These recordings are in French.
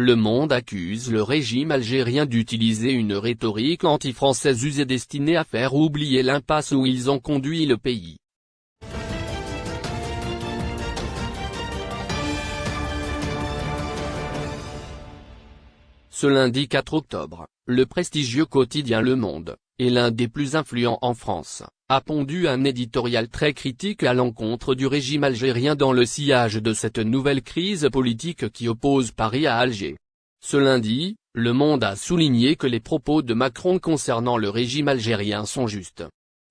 Le Monde accuse le régime algérien d'utiliser une rhétorique anti-française usée destinée à faire oublier l'impasse où ils ont conduit le pays. Ce lundi 4 octobre, le prestigieux quotidien Le Monde, et l'un des plus influents en France, a pondu un éditorial très critique à l'encontre du régime algérien dans le sillage de cette nouvelle crise politique qui oppose Paris à Alger. Ce lundi, Le Monde a souligné que les propos de Macron concernant le régime algérien sont justes.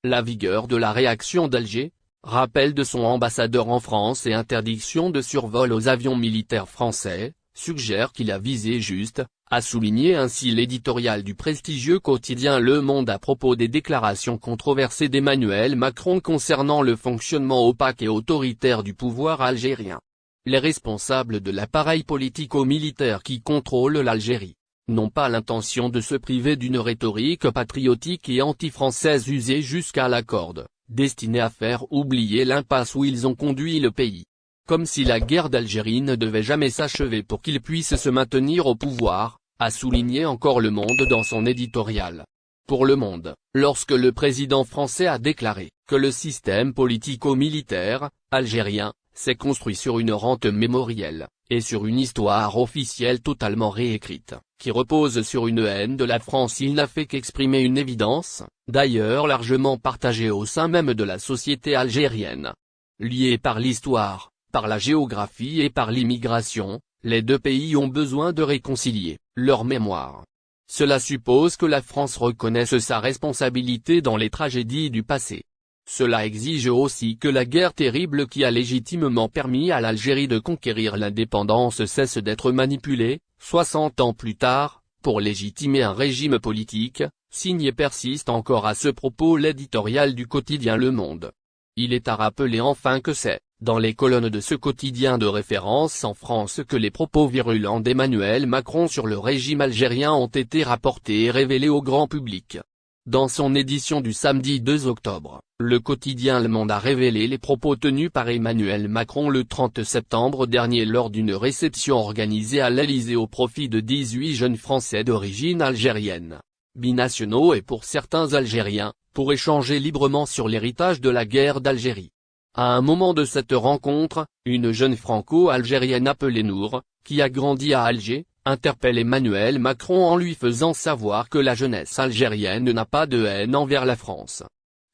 La vigueur de la réaction d'Alger, rappel de son ambassadeur en France et interdiction de survol aux avions militaires français, suggère qu'il a visé juste, a souligné ainsi l'éditorial du prestigieux quotidien Le Monde à propos des déclarations controversées d'Emmanuel Macron concernant le fonctionnement opaque et autoritaire du pouvoir algérien. Les responsables de l'appareil politico-militaire qui contrôle l'Algérie n'ont pas l'intention de se priver d'une rhétorique patriotique et anti-française usée jusqu'à la corde, destinée à faire oublier l'impasse où ils ont conduit le pays comme si la guerre d'Algérie ne devait jamais s'achever pour qu'il puisse se maintenir au pouvoir, a souligné encore Le Monde dans son éditorial. Pour Le Monde, lorsque le président français a déclaré que le système politico-militaire, algérien, s'est construit sur une rente mémorielle, et sur une histoire officielle totalement réécrite, qui repose sur une haine de la France il n'a fait qu'exprimer une évidence, d'ailleurs largement partagée au sein même de la société algérienne. Liée par l'histoire, par la géographie et par l'immigration, les deux pays ont besoin de réconcilier leur mémoire. Cela suppose que la France reconnaisse sa responsabilité dans les tragédies du passé. Cela exige aussi que la guerre terrible qui a légitimement permis à l'Algérie de conquérir l'indépendance cesse d'être manipulée, 60 ans plus tard, pour légitimer un régime politique, signe et persiste encore à ce propos l'éditorial du quotidien Le Monde. Il est à rappeler enfin que c'est, dans les colonnes de ce quotidien de référence en France que les propos virulents d'Emmanuel Macron sur le régime algérien ont été rapportés et révélés au grand public. Dans son édition du samedi 2 octobre, le quotidien Le Monde a révélé les propos tenus par Emmanuel Macron le 30 septembre dernier lors d'une réception organisée à l'Elysée au profit de 18 jeunes Français d'origine algérienne, binationaux et pour certains Algériens, pour échanger librement sur l'héritage de la guerre d'Algérie. À un moment de cette rencontre, une jeune franco-algérienne appelée Nour, qui a grandi à Alger, interpelle Emmanuel Macron en lui faisant savoir que la jeunesse algérienne n'a pas de haine envers la France.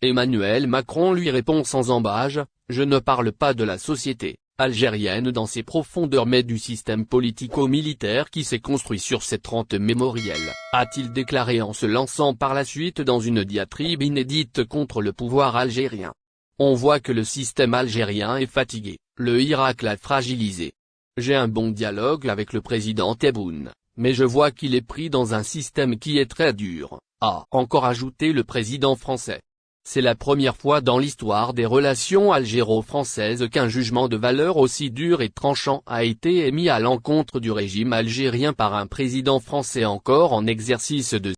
Emmanuel Macron lui répond sans embâge, je ne parle pas de la société algérienne dans ses profondeurs mais du système politico-militaire qui s'est construit sur cette rente mémorielle, a-t-il déclaré en se lançant par la suite dans une diatribe inédite contre le pouvoir algérien. On voit que le système algérien est fatigué, le Irak l'a fragilisé. J'ai un bon dialogue avec le président Tebboune, mais je vois qu'il est pris dans un système qui est très dur, a encore ajouté le président français. C'est la première fois dans l'histoire des relations algéro-françaises qu'un jugement de valeur aussi dur et tranchant a été émis à l'encontre du régime algérien par un président français encore en exercice de